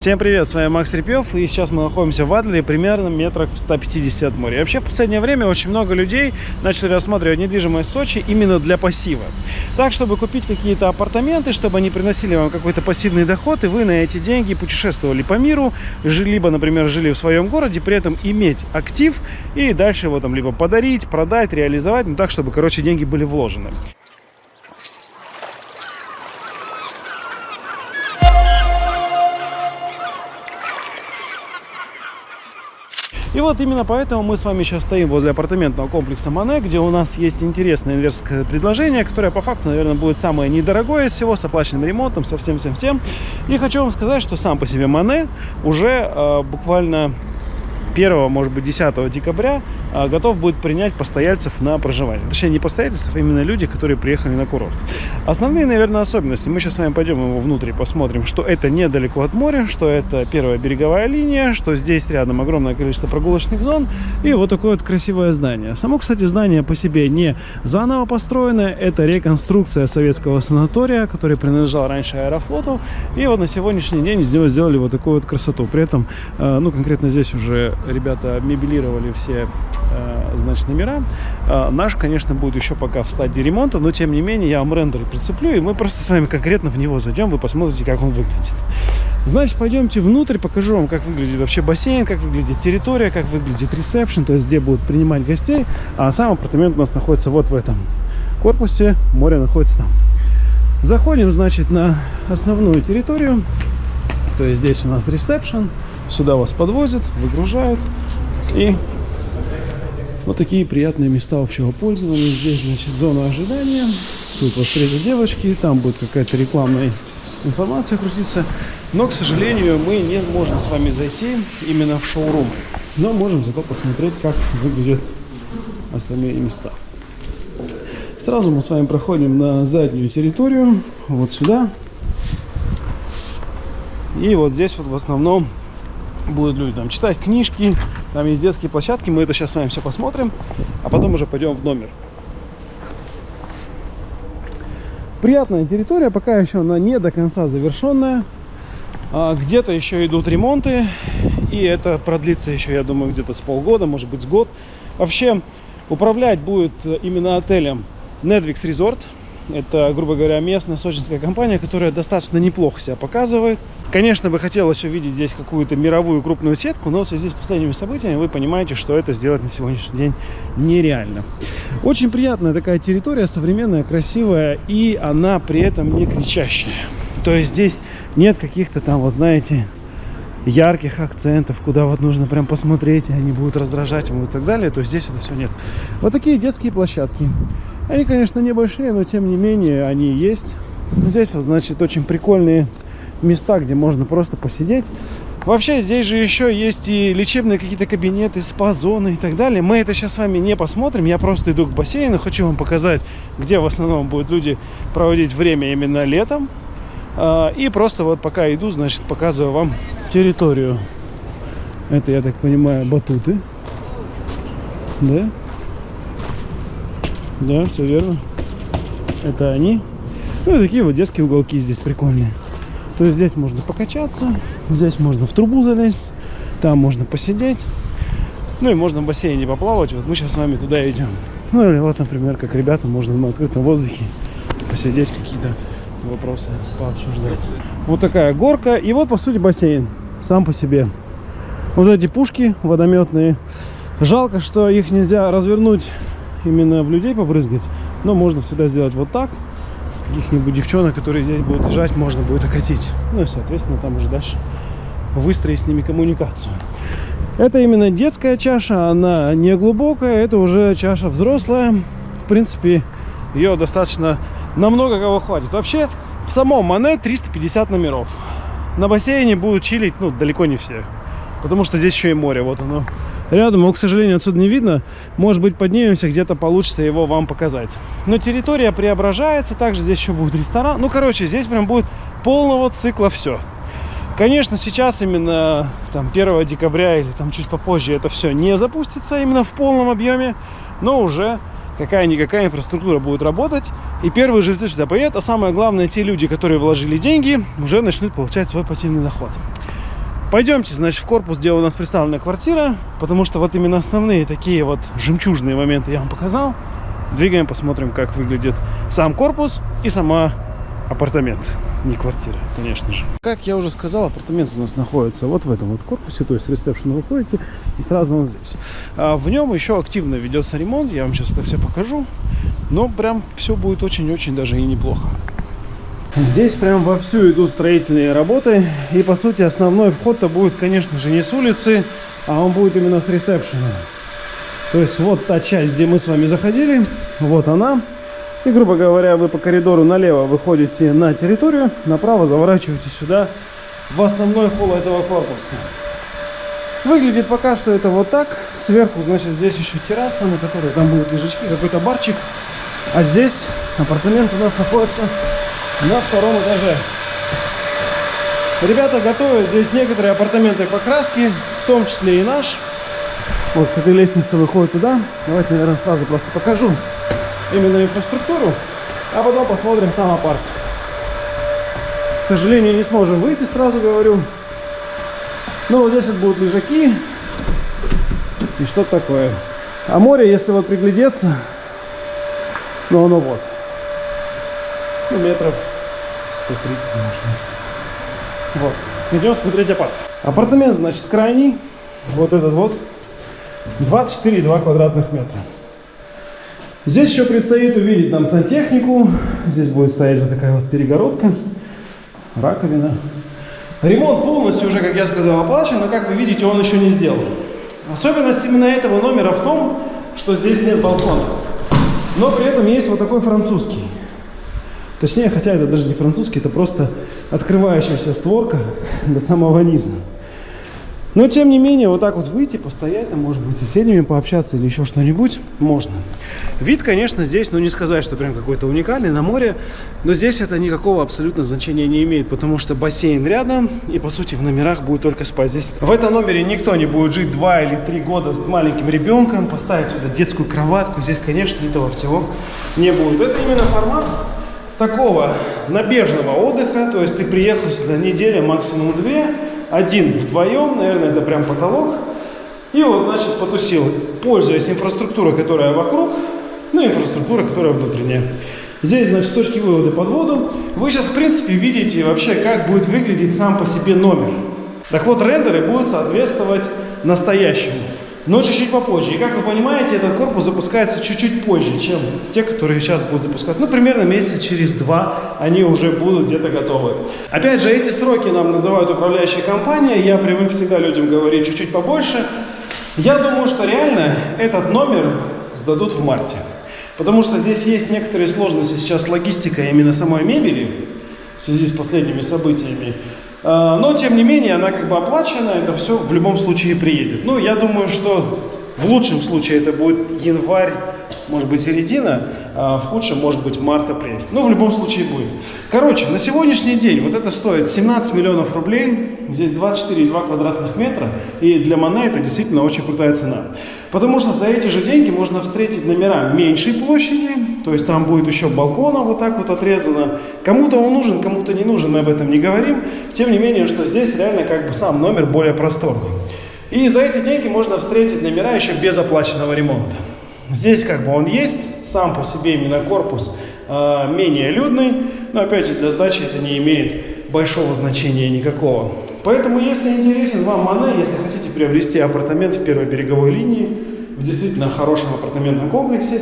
Всем привет, с вами Макс Репьев, и сейчас мы находимся в Адлере, примерно метрах в 150 от моря. Вообще в последнее время очень много людей начали рассматривать недвижимость в Сочи именно для пассива. Так, чтобы купить какие-то апартаменты, чтобы они приносили вам какой-то пассивный доход, и вы на эти деньги путешествовали по миру, либо, например, жили в своем городе, при этом иметь актив и дальше его там либо подарить, продать, реализовать, ну так, чтобы, короче, деньги были вложены. И вот именно поэтому мы с вами сейчас стоим возле апартаментного комплекса Мане, где у нас есть интересное инверсское предложение, которое по факту, наверное, будет самое недорогое из всего, с оплаченным ремонтом, со всем-всем-всем. И хочу вам сказать, что сам по себе Мане уже э, буквально 1, может быть, 10 декабря а, готов будет принять постояльцев на проживание. Точнее, не постояльцев, а именно люди, которые приехали на курорт. Основные, наверное, особенности. Мы сейчас с вами пойдем его внутрь и посмотрим, что это недалеко от моря, что это первая береговая линия, что здесь рядом огромное количество прогулочных зон и вот такое вот красивое здание. Само, кстати, здание по себе не заново построенное, это реконструкция советского санатория, который принадлежал раньше Аэрофлоту. И вот на сегодняшний день из него сделали вот такую вот красоту. При этом, э, ну, конкретно здесь уже ребята мебелировали все э, значит, номера. Э, наш, конечно, будет еще пока в стадии ремонта, но тем не менее я вам рендер прицеплю, и мы просто с вами конкретно в него зайдем, вы посмотрите, как он выглядит. Значит, пойдемте внутрь, покажу вам, как выглядит вообще бассейн, как выглядит территория, как выглядит ресепшн, то есть где будут принимать гостей. А сам апартамент у нас находится вот в этом корпусе, море находится там. Заходим, значит, на основную территорию. То есть здесь у нас ресепшн. Сюда вас подвозят, выгружают. И вот такие приятные места общего пользования. Здесь, значит, зона ожидания. Тут вот встретят девочки, там будет какая-то рекламная информация крутиться. Но, к сожалению, мы не можем с вами зайти именно в шоурум. Но можем зато посмотреть, как выглядят остальные места. Сразу мы с вами проходим на заднюю территорию, вот сюда. И вот здесь вот в основном будут люди там читать книжки, там есть детские площадки, мы это сейчас с вами все посмотрим, а потом уже пойдем в номер. Приятная территория, пока еще она не до конца завершенная. А Где-то еще идут ремонты, и это продлится еще, я думаю, где-то с полгода, может быть, с год. Вообще, управлять будет именно отелем Nedvix Resort. Это, грубо говоря, местная сочинская компания, которая достаточно неплохо себя показывает. Конечно, бы хотелось увидеть здесь какую-то мировую крупную сетку, но в связи с последними событиями вы понимаете, что это сделать на сегодняшний день нереально. Очень приятная такая территория, современная, красивая, и она при этом не кричащая. То есть здесь нет каких-то там, вот знаете, ярких акцентов, куда вот нужно прям посмотреть, и они будут раздражать ему и так далее, то здесь это все нет. Вот такие детские площадки. Они, конечно, небольшие, но тем не менее они есть. Здесь вот, значит, очень прикольные места, где можно просто посидеть. Вообще здесь же еще есть и лечебные какие-то кабинеты, спа-зоны и так далее. Мы это сейчас с вами не посмотрим. Я просто иду к бассейну, хочу вам показать, где в основном будут люди проводить время именно летом. А, и просто вот пока иду, значит, показываю вам территорию. Это, я так понимаю, батуты. Да? Да, все верно. Это они. Ну и такие вот детские уголки здесь прикольные. То есть здесь можно покачаться, здесь можно в трубу залезть, там можно посидеть. Ну и можно в бассейне поплавать. Вот мы сейчас с вами туда идем. Ну или вот, например, как ребята, можно на открытом воздухе посидеть, какие-то вопросы пообсуждать. Вот такая горка. И вот, по сути, бассейн сам по себе. Вот эти пушки водометные. Жалко, что их нельзя развернуть именно в людей побрызгать. Но можно всегда сделать вот так. Каких-нибудь девчонок, которые здесь будут лежать, можно будет окатить. Ну и, соответственно, там уже дальше выстроить с ними коммуникацию. Это именно детская чаша, она не глубокая, это уже чаша взрослая. В принципе, ее достаточно намного кого хватит. Вообще, в самом Мане 350 номеров. На бассейне будут чилить, ну, далеко не все. Потому что здесь еще и море, вот оно рядом. Его, к сожалению, отсюда не видно. Может быть, поднимемся, где-то получится его вам показать. Но территория преображается. Также здесь еще будет ресторан. Ну, короче, здесь прям будет полного цикла все. Конечно, сейчас именно там 1 декабря или там чуть попозже это все не запустится именно в полном объеме, но уже какая-никакая инфраструктура будет работать, и первые жильцы сюда поедут, а самое главное, те люди, которые вложили деньги, уже начнут получать свой пассивный доход. Пойдемте, значит, в корпус, где у нас представлена квартира, потому что вот именно основные такие вот жемчужные моменты я вам показал. Двигаем, посмотрим, как выглядит сам корпус и сама апартамент, не квартира, конечно же. Как я уже сказал, апартамент у нас находится вот в этом вот корпусе, то есть с ресепшена выходите и сразу он здесь. А в нем еще активно ведется ремонт, я вам сейчас это все покажу, но прям все будет очень-очень даже и неплохо. Здесь прям вовсю идут строительные работы. И по сути основной вход-то будет, конечно же, не с улицы, а он будет именно с ресепшена. То есть вот та часть, где мы с вами заходили, вот она. И, грубо говоря, вы по коридору налево выходите на территорию, направо заворачиваете сюда, в основной холл этого корпуса. Выглядит пока что это вот так. Сверху, значит, здесь еще терраса, на которой там будут лежачки, какой-то барчик. А здесь апартамент у нас находится на втором этаже. Ребята готовят здесь некоторые апартаменты покраски, в том числе и наш. Вот с этой лестницы выходит туда. Давайте, наверное, сразу просто покажу именно инфраструктуру, а потом посмотрим сам апарт. К сожалению, не сможем выйти, сразу говорю. Но вот здесь вот будут лежаки и что такое. А море, если вот приглядеться, ну оно вот. Ну, метров 130, может. Вот. Идем смотреть апарт. Апартамент, значит, крайний. Вот этот вот. 24,2 квадратных метра. Здесь еще предстоит увидеть нам сантехнику. Здесь будет стоять вот такая вот перегородка. Раковина. Ремонт полностью уже, как я сказал, оплачен, но, как вы видите, он еще не сделан. Особенность именно этого номера в том, что здесь нет балкона. Но при этом есть вот такой французский. Точнее, хотя это даже не французский, это просто открывающаяся створка до самого низа. Но, тем не менее, вот так вот выйти, постоять, там, может быть, с соседями пообщаться или еще что-нибудь, можно. Вид, конечно, здесь, ну, не сказать, что прям какой-то уникальный на море, но здесь это никакого абсолютно значения не имеет, потому что бассейн рядом, и, по сути, в номерах будет только спать. Здесь в этом номере никто не будет жить два или три года с маленьким ребенком, поставить сюда детскую кроватку, здесь, конечно, этого всего не будет. Это именно формат такого набежного отдыха, то есть ты приехал сюда неделя, максимум две, один вдвоем, наверное, это прям потолок, и вот, значит, потусил, пользуясь инфраструктурой, которая вокруг, ну, инфраструктура, которая внутренняя. Здесь, значит, точки вывода под воду. Вы сейчас, в принципе, видите вообще, как будет выглядеть сам по себе номер. Так вот, рендеры будут соответствовать настоящему но чуть-чуть попозже. И как вы понимаете, этот корпус запускается чуть-чуть позже, чем те, которые сейчас будут запускаться. Ну, примерно месяца через два они уже будут где-то готовы. Опять же, эти сроки нам называют управляющая компания. Я привык всегда людям говорить чуть-чуть побольше. Я думаю, что реально этот номер сдадут в марте. Потому что здесь есть некоторые сложности сейчас с логистикой именно самой мебели в связи с последними событиями. А, но, тем не менее, она как бы оплачена, это все в любом случае приедет. Ну, я думаю, что в лучшем случае это будет январь, может быть, середина, а в худшем, может быть, март-апрель. Но в любом случае будет. Короче, на сегодняшний день вот это стоит 17 миллионов рублей, здесь 24,2 квадратных метра, и для Мане это действительно очень крутая цена. Потому что за эти же деньги можно встретить номера меньшей площади, то есть там будет еще балкона вот так вот отрезано. Кому-то он нужен, кому-то не нужен, мы об этом не говорим. Тем не менее, что здесь реально как бы сам номер более просторный. И за эти деньги можно встретить номера еще без оплаченного ремонта. Здесь как бы он есть, сам по себе именно корпус э, менее людный, но опять же для сдачи это не имеет большого значения никакого. Поэтому, если интересен вам Мане, если хотите приобрести апартамент в первой береговой линии, в действительно хорошем апартаментном комплексе,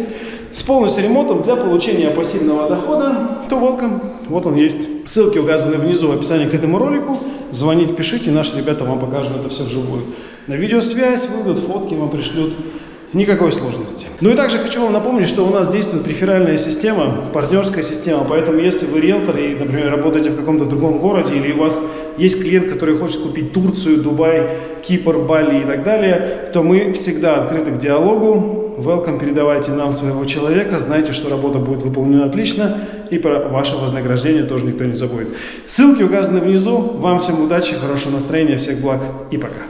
с полностью ремонтом для получения пассивного дохода, то welcome. Вот он есть. Ссылки указаны внизу в описании к этому ролику. Звоните, пишите, наши ребята вам покажут это все вживую. На видеосвязь выйдут, фотки вам пришлют. Никакой сложности. Ну и также хочу вам напомнить, что у нас действует реферальная система, партнерская система, поэтому если вы риэлтор и, например, работаете в каком-то другом городе, или у вас есть клиент, который хочет купить Турцию, Дубай, Кипр, Бали и так далее, то мы всегда открыты к диалогу. Welcome, передавайте нам своего человека, знайте, что работа будет выполнена отлично, и про ваше вознаграждение тоже никто не забудет. Ссылки указаны внизу. Вам всем удачи, хорошего настроения, всех благ и пока.